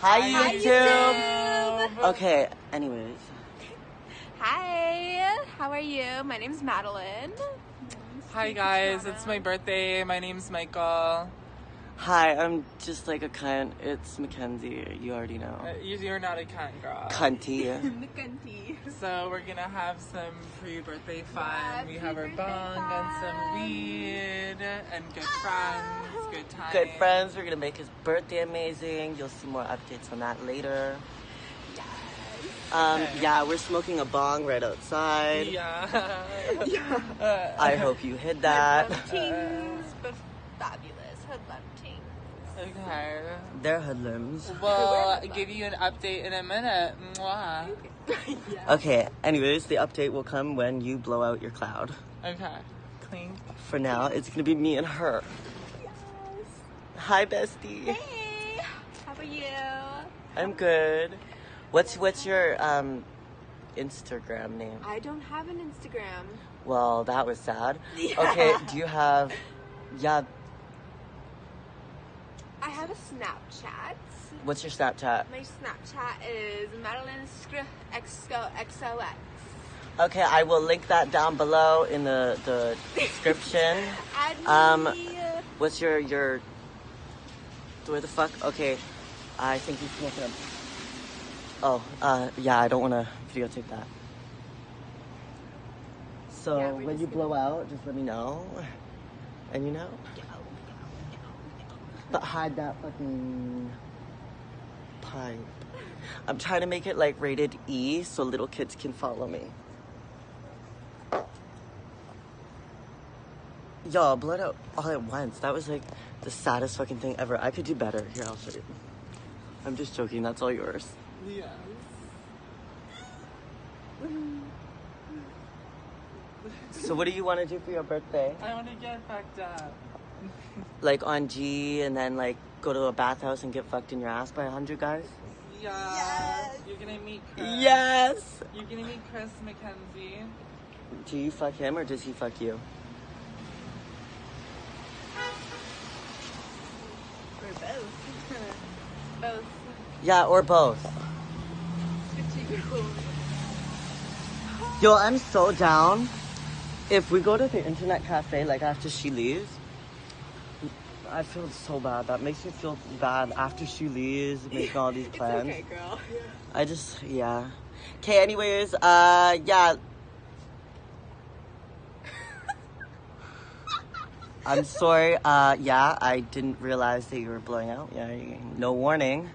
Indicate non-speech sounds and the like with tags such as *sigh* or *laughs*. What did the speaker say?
Hi, Hi, YouTube. YouTube. Okay, anyways. Hi, how are you? My name's Madeline. Hi guys, it's my birthday. My name's Michael. Hi, I'm just like a cunt. It's Mackenzie. You already know. Uh, you- You're not a cunt girl. Cunty. *laughs* Nikanti. So we're gonna have some pre-birthday fun. Yeah, we have our pre-birthday bong and some weed and good friends, good times. Good friends. We're gonna make his birthday amazing. You'll see more updates on that later. Um, Okay. yeah, we're smoking a bong right outside. Yeah. *laughs* Yeah. I hope you hid *laughs* that. Okay. They're hoodlums. We'll give you an update in a minute. Mwah. Okay, anyways, the update will come when you blow out your cloud. Okay. Clink. For now, it's gonna be me and her. Yes. Hi, bestie. Hey, how are you? I'm good. What's what's your um Instagram name? I don't have an Instagram. Well, that was sad. *laughs* Yeah. Okay, do you have yeah, I have a Snapchat. what's your Snapchat? My Snapchat is Madeline Scr-. Okay, I will link that down below in the the *laughs* description. Um. What's your your where the fuck? Okay. I think he's making a Oh, uh yeah, I don't wanna videotape that. So Yeah, when you blow out, just let me know. And you know? But hide that fucking pipe. I'm trying to make it like rated E so little kids can follow me. Y'all, blood out all at once. That was like the saddest fucking thing ever. I could do better. Here, I'll show you. I'm just joking. That's all yours. Yes. So, what do you want to do for your birthday? I want to get fucked up. Like on G and then like go to a bathhouse and get fucked in your ass by a hundred guys? Yeah. You're gonna meet Chris. Yes! You're gonna meet Chris McKenzie. Do you fuck him or does he fuck you? Or both. *laughs* both. Yeah, or both. Yo, I'm so down. If we go to the internet cafe like after she leaves, I feel so bad. That makes me feel bad after she leaves, making all these *laughs* plans. Okay, girl. I just, yeah. Okay, anyways, uh, yeah. *laughs* I'm sorry, uh, yeah, I didn't realize that you were blowing out. Yeah, no warning.